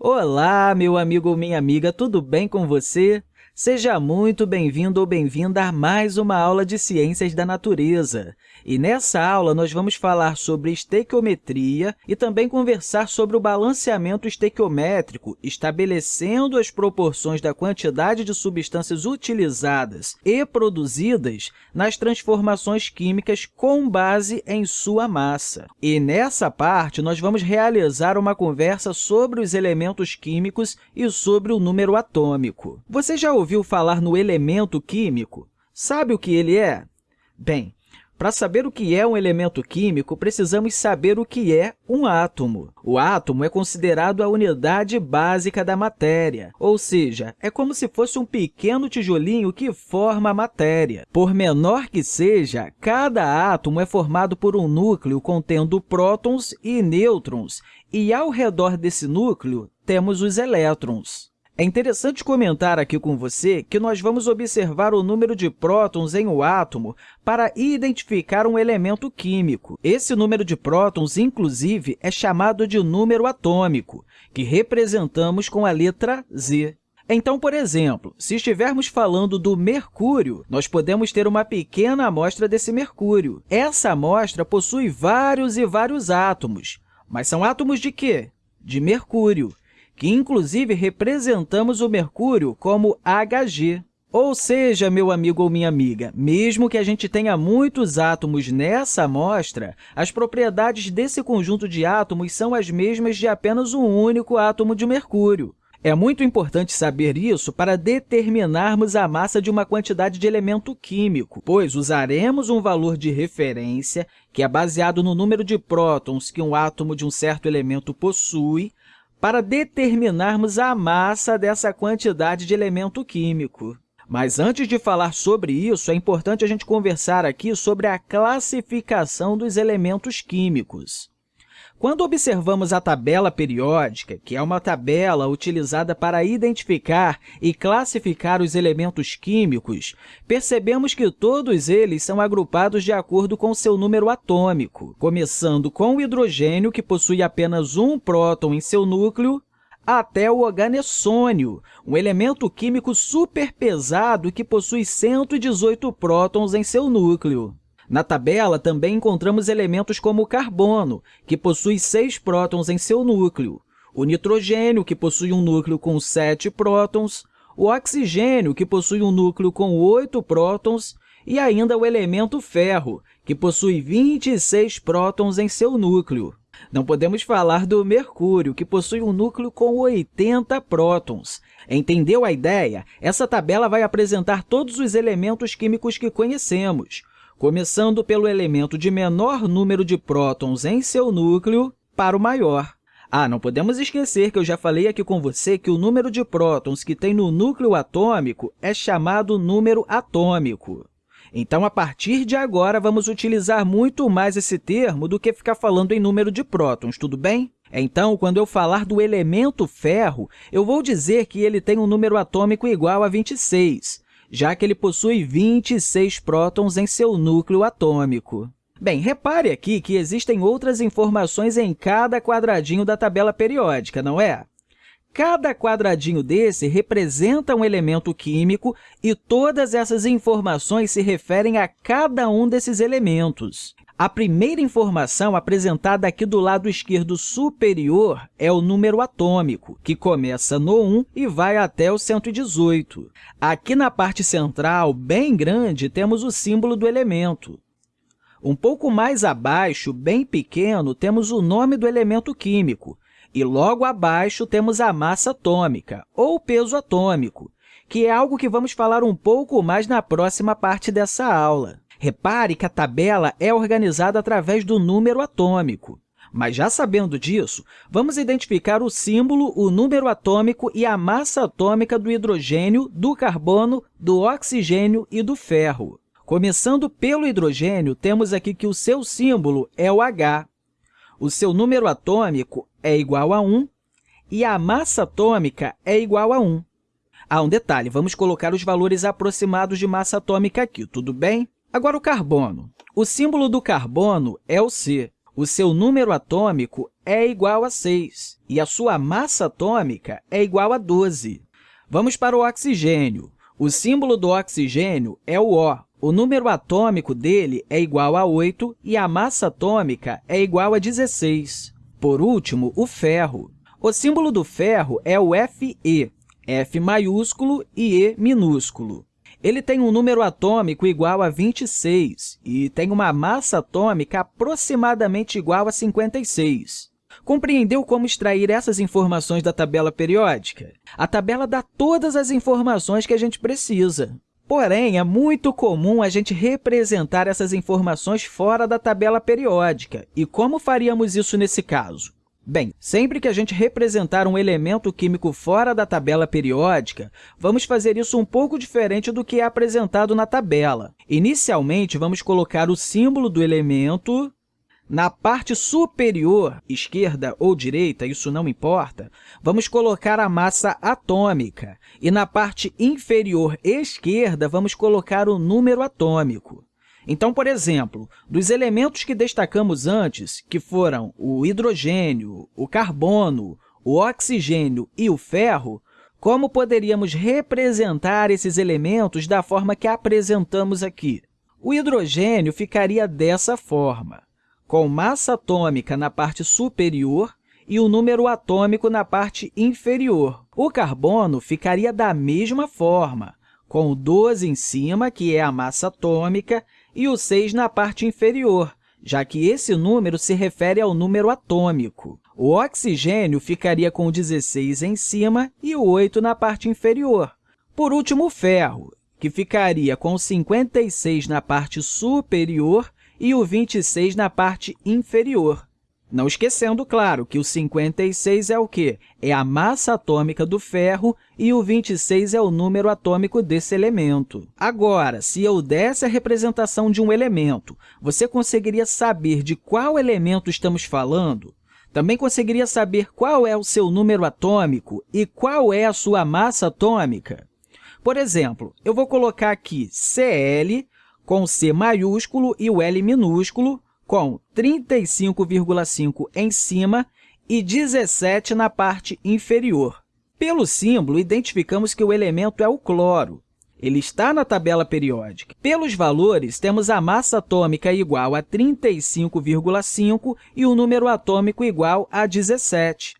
Olá, meu amigo ou minha amiga, tudo bem com você? Seja muito bem-vindo ou bem-vinda a mais uma aula de Ciências da Natureza. E nessa aula, nós vamos falar sobre estequiometria e também conversar sobre o balanceamento estequiométrico, estabelecendo as proporções da quantidade de substâncias utilizadas e produzidas nas transformações químicas com base em sua massa. E nessa parte, nós vamos realizar uma conversa sobre os elementos químicos e sobre o número atômico. Você já ouviu ouviu falar no elemento químico? Sabe o que ele é? Bem, para saber o que é um elemento químico, precisamos saber o que é um átomo. O átomo é considerado a unidade básica da matéria, ou seja, é como se fosse um pequeno tijolinho que forma a matéria. Por menor que seja, cada átomo é formado por um núcleo contendo prótons e nêutrons, e ao redor desse núcleo temos os elétrons. É interessante comentar aqui com você que nós vamos observar o número de prótons em um átomo para identificar um elemento químico. Esse número de prótons, inclusive, é chamado de número atômico, que representamos com a letra Z. Então, por exemplo, se estivermos falando do mercúrio, nós podemos ter uma pequena amostra desse mercúrio. Essa amostra possui vários e vários átomos. Mas são átomos de quê? De mercúrio que inclusive representamos o mercúrio como Hg. Ou seja, meu amigo ou minha amiga, mesmo que a gente tenha muitos átomos nessa amostra, as propriedades desse conjunto de átomos são as mesmas de apenas um único átomo de mercúrio. É muito importante saber isso para determinarmos a massa de uma quantidade de elemento químico, pois usaremos um valor de referência, que é baseado no número de prótons que um átomo de um certo elemento possui, para determinarmos a massa dessa quantidade de elemento químico. Mas antes de falar sobre isso, é importante a gente conversar aqui sobre a classificação dos elementos químicos. Quando observamos a tabela periódica, que é uma tabela utilizada para identificar e classificar os elementos químicos, percebemos que todos eles são agrupados de acordo com seu número atômico, começando com o hidrogênio, que possui apenas um próton em seu núcleo, até o oganessônio, um elemento químico superpesado que possui 118 prótons em seu núcleo. Na tabela, também encontramos elementos como o carbono, que possui seis prótons em seu núcleo, o nitrogênio, que possui um núcleo com sete prótons, o oxigênio, que possui um núcleo com oito prótons, e ainda o elemento ferro, que possui 26 prótons em seu núcleo. Não podemos falar do mercúrio, que possui um núcleo com 80 prótons. Entendeu a ideia? Essa tabela vai apresentar todos os elementos químicos que conhecemos, começando pelo elemento de menor número de prótons em seu núcleo para o maior. Ah, não podemos esquecer que eu já falei aqui com você que o número de prótons que tem no núcleo atômico é chamado número atômico. Então, a partir de agora, vamos utilizar muito mais esse termo do que ficar falando em número de prótons, tudo bem? Então, quando eu falar do elemento ferro, eu vou dizer que ele tem um número atômico igual a 26, já que ele possui 26 prótons em seu núcleo atômico. Bem, repare aqui que existem outras informações em cada quadradinho da tabela periódica, não é? Cada quadradinho desse representa um elemento químico e todas essas informações se referem a cada um desses elementos. A primeira informação apresentada aqui do lado esquerdo superior é o número atômico, que começa no 1 e vai até o 118. Aqui na parte central, bem grande, temos o símbolo do elemento. Um pouco mais abaixo, bem pequeno, temos o nome do elemento químico, e logo abaixo temos a massa atômica, ou peso atômico, que é algo que vamos falar um pouco mais na próxima parte dessa aula. Repare que a tabela é organizada através do número atômico. Mas já sabendo disso, vamos identificar o símbolo, o número atômico e a massa atômica do hidrogênio, do carbono, do oxigênio e do ferro. Começando pelo hidrogênio, temos aqui que o seu símbolo é o H. O seu número atômico é igual a 1 e a massa atômica é igual a 1. Ah, um detalhe, vamos colocar os valores aproximados de massa atômica aqui, tudo bem? Agora, o carbono. O símbolo do carbono é o C. o seu número atômico é igual a 6 e a sua massa atômica é igual a 12. Vamos para o oxigênio. O símbolo do oxigênio é o O. O número atômico dele é igual a 8 e a massa atômica é igual a 16. Por último, o ferro. O símbolo do ferro é o Fe, F maiúsculo e E minúsculo. Ele tem um número atômico igual a 26 e tem uma massa atômica aproximadamente igual a 56. Compreendeu como extrair essas informações da tabela periódica? A tabela dá todas as informações que a gente precisa. Porém, é muito comum a gente representar essas informações fora da tabela periódica. E como faríamos isso nesse caso? Bem, sempre que a gente representar um elemento químico fora da tabela periódica, vamos fazer isso um pouco diferente do que é apresentado na tabela. Inicialmente, vamos colocar o símbolo do elemento na parte superior, esquerda ou direita, isso não importa, vamos colocar a massa atômica. E na parte inferior esquerda, vamos colocar o número atômico. Então, por exemplo, dos elementos que destacamos antes, que foram o hidrogênio, o carbono, o oxigênio e o ferro, como poderíamos representar esses elementos da forma que apresentamos aqui? O hidrogênio ficaria dessa forma, com massa atômica na parte superior e o número atômico na parte inferior. O carbono ficaria da mesma forma, com o 12 em cima, que é a massa atômica, e o 6 na parte inferior, já que esse número se refere ao número atômico. O oxigênio ficaria com o 16 em cima e o 8 na parte inferior. Por último, o ferro, que ficaria com o 56 na parte superior e o 26 na parte inferior. Não esquecendo, claro, que o 56 é o quê? É a massa atômica do ferro e o 26 é o número atômico desse elemento. Agora, se eu desse a representação de um elemento, você conseguiria saber de qual elemento estamos falando? Também conseguiria saber qual é o seu número atômico e qual é a sua massa atômica? Por exemplo, eu vou colocar aqui Cl com C maiúsculo e o L minúsculo, com 35,5 em cima e 17 na parte inferior. Pelo símbolo, identificamos que o elemento é o cloro. Ele está na tabela periódica. Pelos valores, temos a massa atômica igual a 35,5 e o número atômico igual a 17.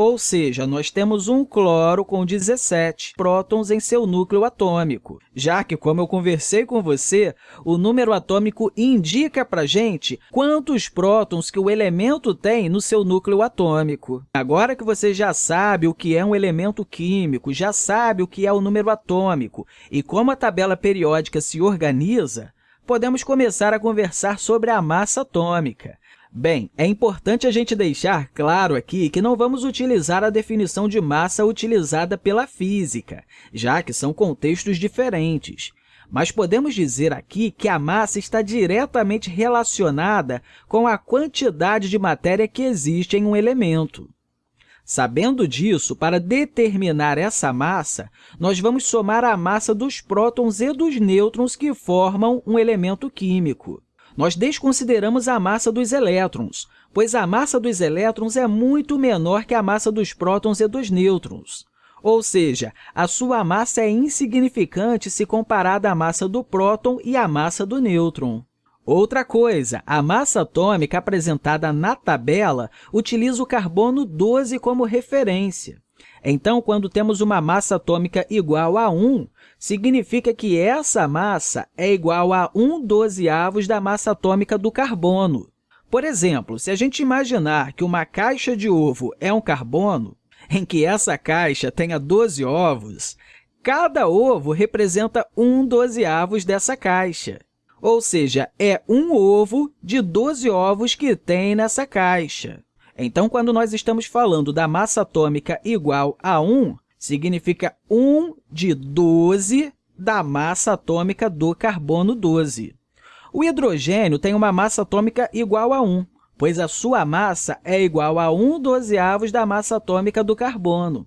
Ou seja, nós temos um cloro com 17 prótons em seu núcleo atômico, já que, como eu conversei com você, o número atômico indica para a gente quantos prótons que o elemento tem no seu núcleo atômico. Agora que você já sabe o que é um elemento químico, já sabe o que é o número atômico e como a tabela periódica se organiza, podemos começar a conversar sobre a massa atômica. Bem, é importante a gente deixar claro aqui que não vamos utilizar a definição de massa utilizada pela física, já que são contextos diferentes. Mas podemos dizer aqui que a massa está diretamente relacionada com a quantidade de matéria que existe em um elemento. Sabendo disso, para determinar essa massa, nós vamos somar a massa dos prótons e dos nêutrons que formam um elemento químico nós desconsideramos a massa dos elétrons, pois a massa dos elétrons é muito menor que a massa dos prótons e dos nêutrons. Ou seja, a sua massa é insignificante se comparada à massa do próton e à massa do nêutron. Outra coisa, a massa atômica apresentada na tabela utiliza o carbono 12 como referência. Então, quando temos uma massa atômica igual a 1, significa que essa massa é igual a 1 dozeavos da massa atômica do carbono. Por exemplo, se a gente imaginar que uma caixa de ovo é um carbono, em que essa caixa tenha 12 ovos, cada ovo representa 1 dozeavos dessa caixa. Ou seja, é um ovo de 12 ovos que tem nessa caixa. Então, quando nós estamos falando da massa atômica igual a 1, significa 1 de 12 da massa atômica do carbono 12. O hidrogênio tem uma massa atômica igual a 1, pois a sua massa é igual a 1 dozeavos da massa atômica do carbono.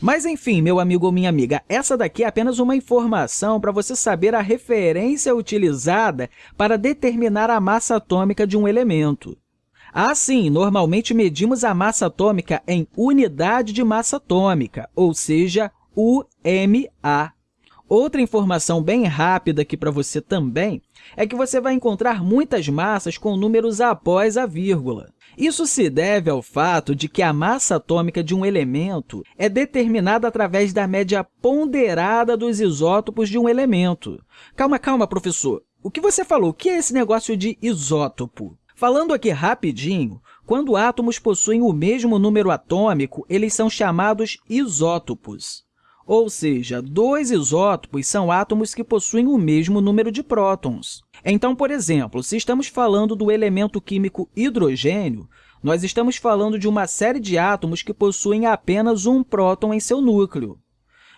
Mas, enfim, meu amigo ou minha amiga, essa daqui é apenas uma informação para você saber a referência utilizada para determinar a massa atômica de um elemento. Ah, sim, normalmente medimos a massa atômica em unidade de massa atômica, ou seja, UMA. Outra informação bem rápida aqui para você também é que você vai encontrar muitas massas com números após a vírgula. Isso se deve ao fato de que a massa atômica de um elemento é determinada através da média ponderada dos isótopos de um elemento. Calma, calma, professor. O que você falou? O que é esse negócio de isótopo? Falando aqui rapidinho, quando átomos possuem o mesmo número atômico, eles são chamados isótopos. Ou seja, dois isótopos são átomos que possuem o mesmo número de prótons. Então, por exemplo, se estamos falando do elemento químico hidrogênio, nós estamos falando de uma série de átomos que possuem apenas um próton em seu núcleo.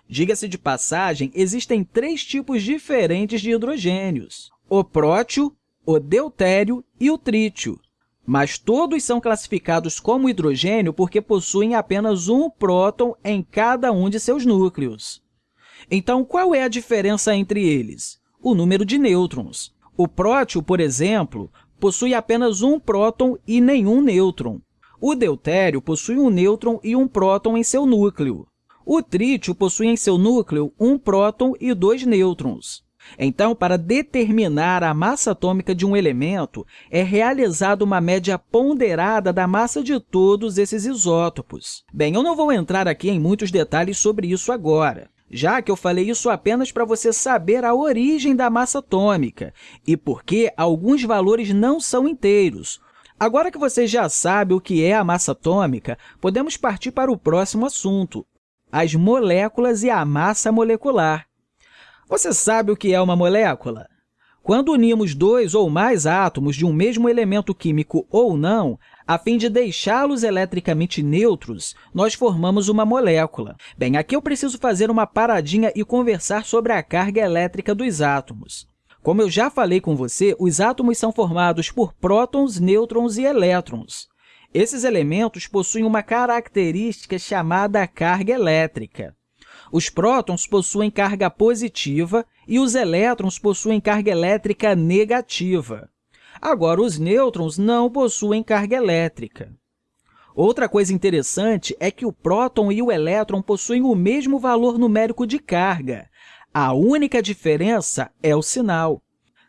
Diga-se de passagem, existem três tipos diferentes de hidrogênios, o prótio, o deutério e o trítio mas todos são classificados como hidrogênio porque possuem apenas um próton em cada um de seus núcleos. Então, qual é a diferença entre eles? O número de nêutrons. O prótio, por exemplo, possui apenas um próton e nenhum nêutron. O deutério possui um nêutron e um próton em seu núcleo. O trítio possui em seu núcleo um próton e dois nêutrons. Então, para determinar a massa atômica de um elemento, é realizada uma média ponderada da massa de todos esses isótopos. Bem, eu não vou entrar aqui em muitos detalhes sobre isso agora, já que eu falei isso apenas para você saber a origem da massa atômica e por que alguns valores não são inteiros. Agora que você já sabe o que é a massa atômica, podemos partir para o próximo assunto, as moléculas e a massa molecular. Você sabe o que é uma molécula? Quando unimos dois ou mais átomos de um mesmo elemento químico ou não, a fim de deixá-los eletricamente neutros, nós formamos uma molécula. Bem, aqui eu preciso fazer uma paradinha e conversar sobre a carga elétrica dos átomos. Como eu já falei com você, os átomos são formados por prótons, nêutrons e elétrons. Esses elementos possuem uma característica chamada carga elétrica. Os prótons possuem carga positiva e os elétrons possuem carga elétrica negativa. Agora, os nêutrons não possuem carga elétrica. Outra coisa interessante é que o próton e o elétron possuem o mesmo valor numérico de carga. A única diferença é o sinal.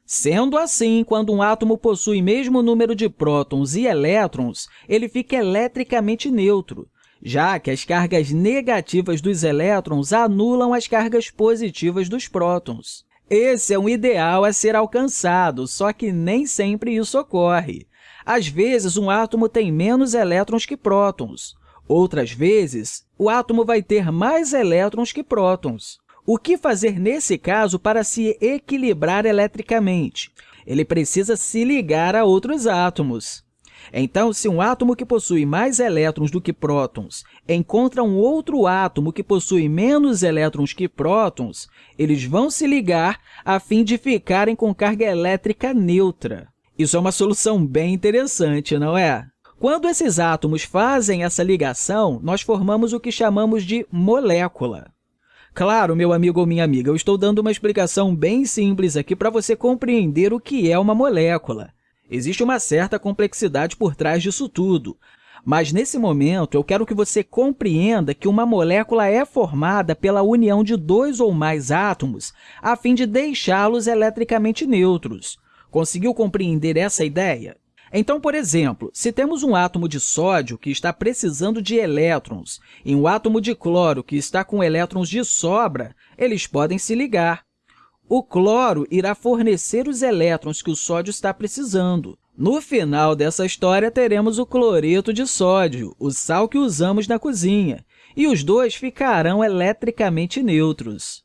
Sendo assim, quando um átomo possui mesmo número de prótons e elétrons, ele fica eletricamente neutro, já que as cargas negativas dos elétrons anulam as cargas positivas dos prótons. Esse é um ideal a ser alcançado, só que nem sempre isso ocorre. Às vezes, um átomo tem menos elétrons que prótons. Outras vezes, o átomo vai ter mais elétrons que prótons. O que fazer nesse caso para se equilibrar eletricamente? Ele precisa se ligar a outros átomos. Então, se um átomo que possui mais elétrons do que prótons encontra um outro átomo que possui menos elétrons que prótons, eles vão se ligar a fim de ficarem com carga elétrica neutra. Isso é uma solução bem interessante, não é? Quando esses átomos fazem essa ligação, nós formamos o que chamamos de molécula. Claro, meu amigo ou minha amiga, eu estou dando uma explicação bem simples aqui para você compreender o que é uma molécula. Existe uma certa complexidade por trás disso tudo, mas, nesse momento, eu quero que você compreenda que uma molécula é formada pela união de dois ou mais átomos a fim de deixá-los eletricamente neutros. Conseguiu compreender essa ideia? Então, por exemplo, se temos um átomo de sódio que está precisando de elétrons e um átomo de cloro que está com elétrons de sobra, eles podem se ligar. O cloro irá fornecer os elétrons que o sódio está precisando. No final dessa história, teremos o cloreto de sódio, o sal que usamos na cozinha, e os dois ficarão eletricamente neutros.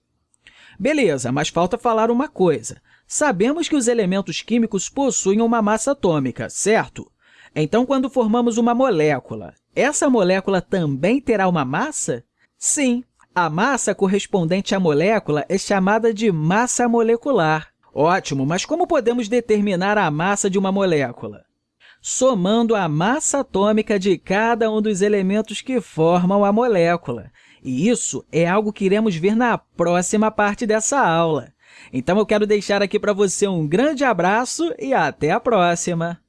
Beleza, mas falta falar uma coisa. Sabemos que os elementos químicos possuem uma massa atômica, certo? Então, quando formamos uma molécula, essa molécula também terá uma massa? Sim, a massa correspondente à molécula é chamada de massa molecular. Ótimo, mas como podemos determinar a massa de uma molécula? Somando a massa atômica de cada um dos elementos que formam a molécula. E isso é algo que iremos ver na próxima parte dessa aula. Então, eu quero deixar aqui para você um grande abraço e até a próxima!